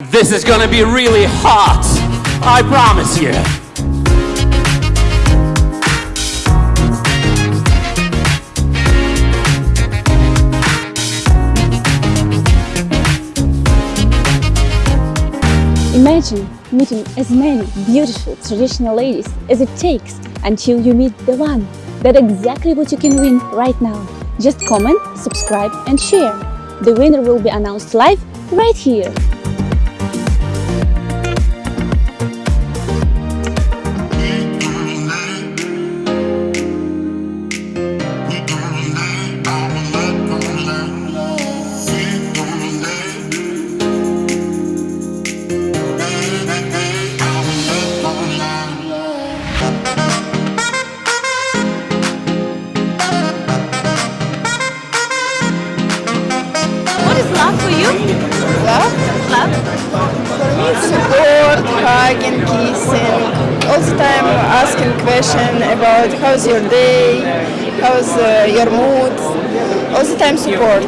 This is gonna be really hot. I promise you. Imagine meeting as many beautiful traditional ladies as it takes until you meet the one. That's exactly what you can win right now. Just comment, subscribe and share. The winner will be announced live right here. Love? Support, hugging, kissing. All the time asking question about how's your day, how's uh, your mood. All the time support.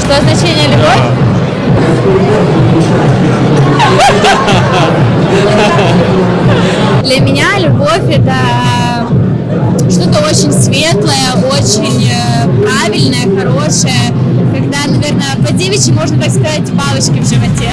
Что значение любовь? Для меня любовь это что-то очень светлое, очень э, правильное, хорошее, когда, наверное, по девичьи можно так сказать, бабочки в животе.